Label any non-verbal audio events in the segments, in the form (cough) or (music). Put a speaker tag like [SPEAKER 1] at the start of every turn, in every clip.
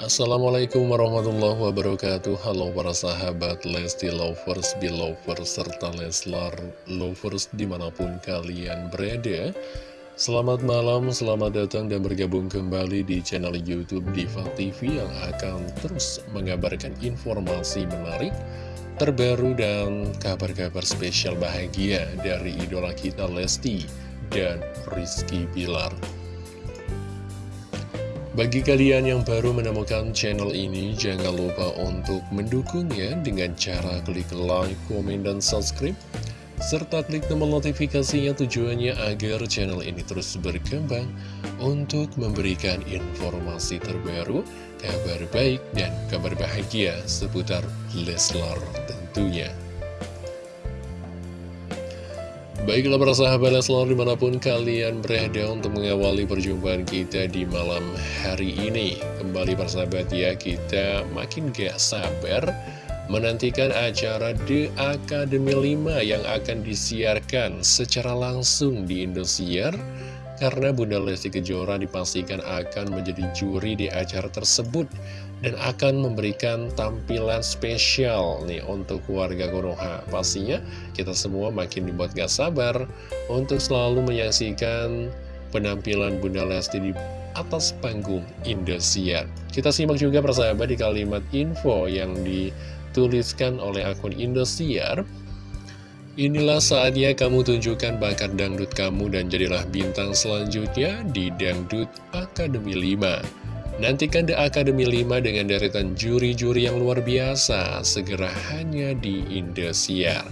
[SPEAKER 1] Assalamualaikum warahmatullahi wabarakatuh. Halo para sahabat Lesti Lovers, Belovers, serta Leslar Lovers di mana pun kalian berada. Selamat malam, selamat datang dan bergabung kembali di channel Youtube Diva TV Yang akan terus mengabarkan informasi menarik Terbaru dan kabar-kabar spesial bahagia dari idola kita Lesti dan Rizky Bilar bagi kalian yang baru menemukan channel ini, jangan lupa untuk mendukungnya dengan cara klik like, komen, dan subscribe. Serta klik tombol notifikasinya tujuannya agar channel ini terus berkembang untuk memberikan informasi terbaru, kabar baik, dan kabar bahagia seputar Leslar tentunya. Baiklah para sahabat Leslar di mana pun kalian berada untuk mengawali perjumpaan kita di malam hari ini. Kembali para sahabat ya kita makin gak sabar menantikan acara The Academy 5 yang akan disiarkan secara langsung di Indosiar karena Bunda Lesti Kejora dipastikan akan menjadi juri di acara tersebut dan akan memberikan tampilan spesial nih untuk keluarga Konoha. Pastinya kita semua makin dibuat gak sabar untuk selalu menyaksikan penampilan Bunda Lesti di atas panggung Indosiar. Kita simak juga persahabat di kalimat info yang dituliskan oleh akun Indosiar. Inilah saatnya kamu tunjukkan bakat dangdut kamu dan jadilah bintang selanjutnya di Dangdut Akademi 5. Nantikan The Academy 5 dengan deretan juri-juri yang luar biasa, segera hanya di Indosiar.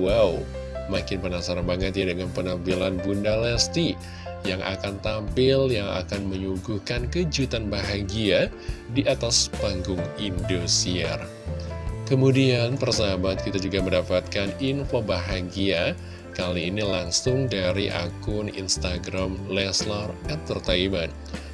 [SPEAKER 1] Wow, makin penasaran banget ya dengan penampilan Bunda Lesti yang akan tampil, yang akan menyuguhkan kejutan bahagia di atas panggung Indosiar. Kemudian persahabat kita juga mendapatkan info bahagia. Kali ini langsung dari akun Instagram Leslar Entertainment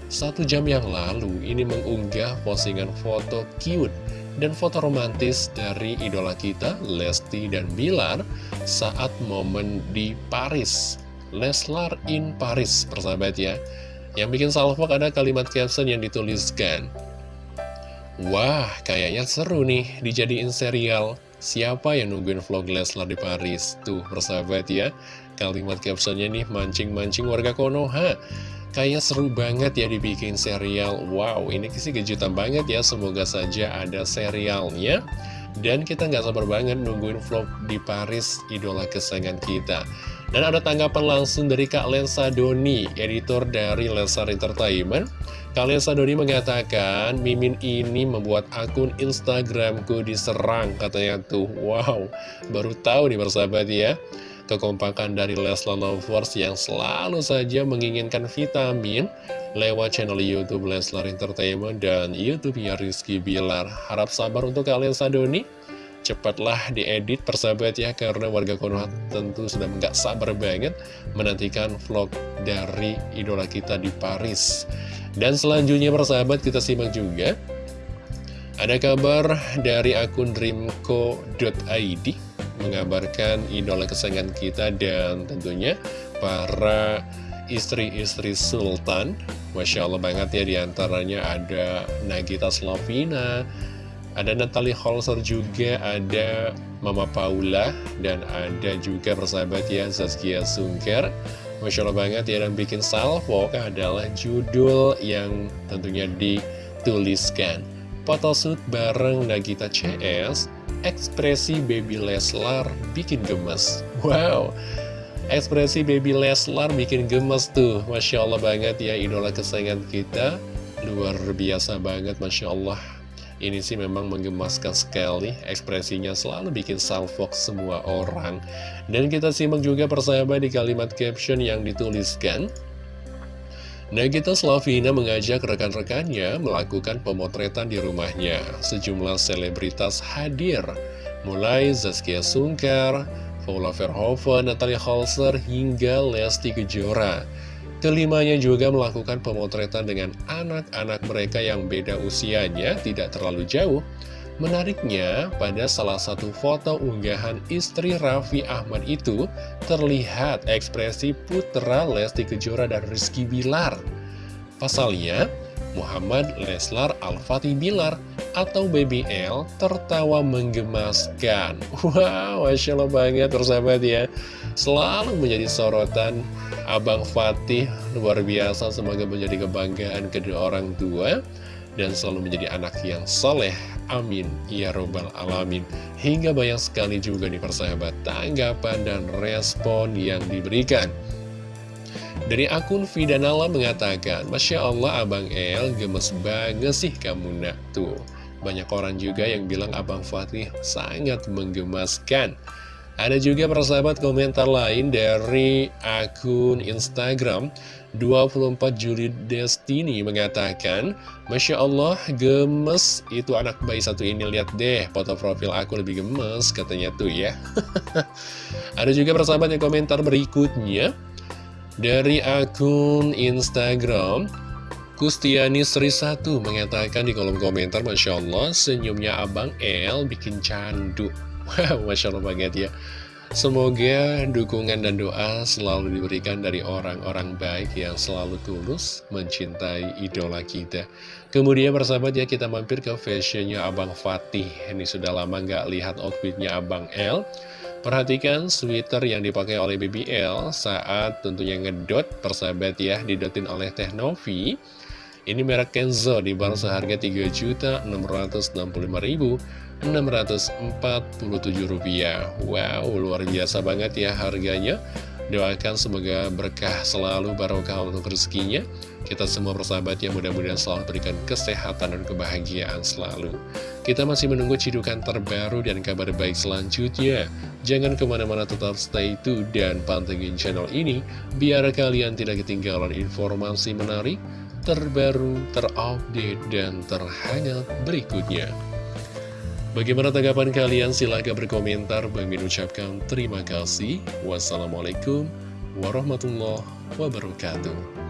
[SPEAKER 1] Satu jam yang lalu ini mengunggah postingan foto cute dan foto romantis dari idola kita Lesti dan Bilar saat momen di Paris. Leslar in Paris persahabat ya. Yang bikin salvok ada kalimat caption yang dituliskan Wah, kayaknya seru nih dijadiin serial. Siapa yang nungguin vlog Leslar di Paris? Tuh, persahabat ya. Kalimat captionnya nih mancing-mancing warga Konoha. Kayaknya seru banget ya dibikin serial. Wow, ini sih kejutan banget ya. Semoga saja ada serialnya. Dan kita nggak sabar banget nungguin vlog di Paris, idola kesayangan kita. Dan ada tanggapan langsung dari Kak Lensa Doni, editor dari Lensar Entertainment. Kak Lensa Doni mengatakan, Mimin ini membuat akun Instagramku diserang, katanya tuh. Wow, baru tahu nih persahabat ya. Kekompakan dari Leslar Lovers yang selalu saja menginginkan vitamin lewat channel Youtube Leslar Entertainment dan Youtube-nya Rizky Bilar. Harap sabar untuk kalian Sadoni. Cepatlah diedit persahabat ya karena warga Konoha tentu sudah nggak sabar banget menantikan vlog dari idola kita di Paris. Dan selanjutnya persahabat kita simak juga. Ada kabar dari akun dreamco.id mengabarkan idola kesayangan kita dan tentunya para istri-istri Sultan Masya Allah banget ya di antaranya ada Nagita Slavina ada Natalie Holzer juga, ada Mama Paula, dan ada juga persahabat ya Zaskia Sungker. Masya Allah banget ya, dan bikin salvo adalah judul yang tentunya dituliskan. Photoshoot bareng Nagita CS, ekspresi baby Leslar bikin gemes. Wow, ekspresi baby Leslar bikin gemes tuh. Masya Allah banget ya, idola kesayangan kita. Luar biasa banget, Masya Allah ini sih memang menggemaskan sekali, ekspresinya selalu bikin salfok semua orang. Dan kita simak juga persahabat di kalimat caption yang dituliskan. Nagita Slavina mengajak rekan-rekannya melakukan pemotretan di rumahnya. Sejumlah selebritas hadir, mulai Zaskia Sungkar, Paula Verhoeven, Natalia Holzer, hingga Lesti Kejora. Kelimanya juga melakukan pemotretan dengan anak-anak mereka yang beda usianya tidak terlalu jauh. Menariknya, pada salah satu foto unggahan istri Raffi Ahmad itu, terlihat ekspresi putra Lesti Kejora dan Rizky Bilar. Pasalnya, Muhammad Leslar Al-Fatih Bilar atau BBL tertawa menggemaskan. (laughs) Wow, Masya Allah banget persahabat ya. Selalu menjadi sorotan Abang Fatih luar biasa. Semoga menjadi kebanggaan kedua orang tua dan selalu menjadi anak yang soleh. Amin. Ya Robbal Alamin. Hingga banyak sekali juga nih persahabat tanggapan dan respon yang diberikan. Dari akun Fidanala mengatakan, Masya Allah Abang El gemes banget sih kamu nak tuh. Banyak orang juga yang bilang Abang Fatih sangat menggemaskan. Ada juga persahabat komentar lain dari akun Instagram. 24 Juli Destiny mengatakan Masya Allah gemes. Itu anak bayi satu ini lihat deh foto profil aku lebih gemes katanya tuh ya. (laughs) Ada juga persahabat yang komentar berikutnya. Dari akun Instagram, Kustiani Sri 1 mengatakan di kolom komentar, Masya Allah, senyumnya Abang El bikin candu. Wow, Masya Allah banget ya. Semoga dukungan dan doa selalu diberikan dari orang-orang baik yang selalu tulus mencintai idola kita. Kemudian persahabat ya kita mampir ke fashionnya Abang Fatih. Ini sudah lama nggak lihat outfitnya Abang El. Perhatikan sweater yang dipakai oleh BBL saat tentunya ngedot persahabat ya didotin oleh Teh Novi. Ini merek Kenzo dibanderol seharga Rp3.665.647. Wow, luar biasa banget ya harganya. Doakan semoga berkah selalu barokah untuk rezekinya. Kita semua persahabat yang mudah-mudahan selalu berikan kesehatan dan kebahagiaan selalu. Kita masih menunggu cidukan terbaru dan kabar baik selanjutnya. Jangan ke mana-mana tetap stay tune dan pantengin channel ini, biar kalian tidak ketinggalan informasi menarik, terbaru, terupdate, dan terhangat berikutnya. Bagaimana tanggapan kalian? Silahkan berkomentar. Bang Min ucapkan terima kasih. Wassalamualaikum warahmatullahi wabarakatuh.